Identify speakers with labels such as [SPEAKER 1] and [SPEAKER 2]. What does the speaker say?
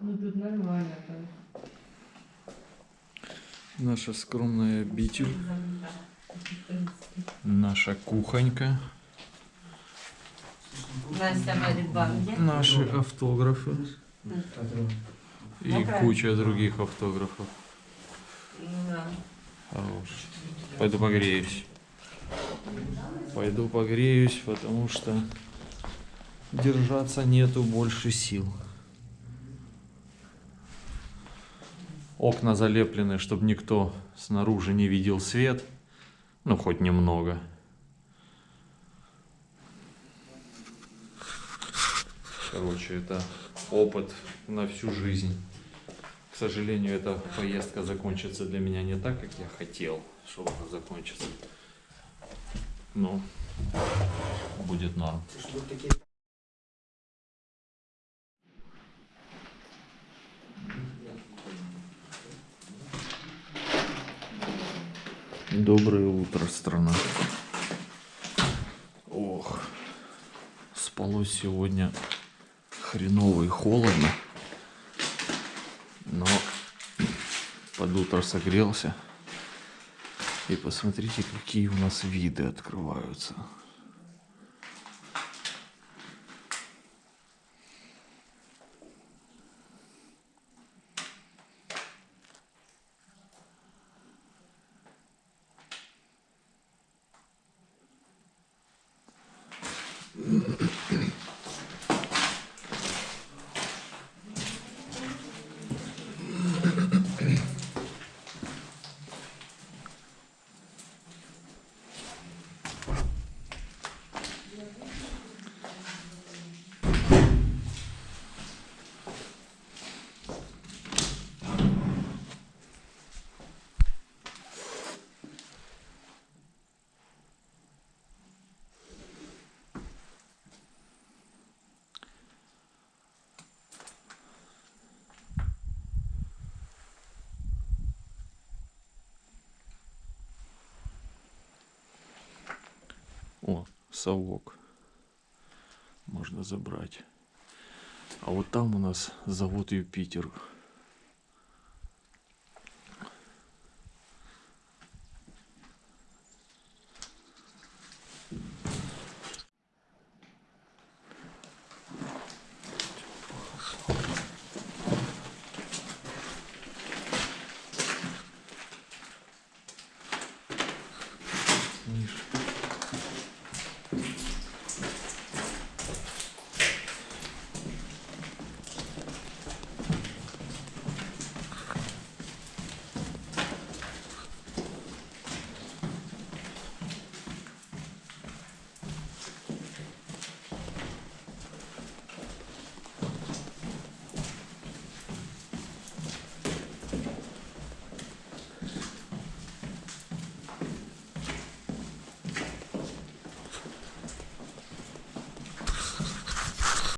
[SPEAKER 1] Ну тут нормально там.
[SPEAKER 2] Наша скромная обитель. Наша кухонька.
[SPEAKER 1] Настя Марибан, где?
[SPEAKER 2] Наши автографы. И куча других автографов.
[SPEAKER 1] Ну да.
[SPEAKER 2] Хорош. Пойду погреюсь. Пойду погреюсь, потому что держаться нету больше сил. Окна залеплены, чтобы никто снаружи не видел свет. Ну, хоть немного. Короче, это опыт на всю жизнь. К сожалению, эта поездка закончится для меня не так, как я хотел, чтобы она закончится. Но будет норм. Доброе утро, страна. Ох, спалось сегодня хреново и холодно. Но под утро согрелся. И посмотрите, какие у нас виды открываются. Mm-hmm. О, совок. Можно забрать. А вот там у нас завод Юпитер.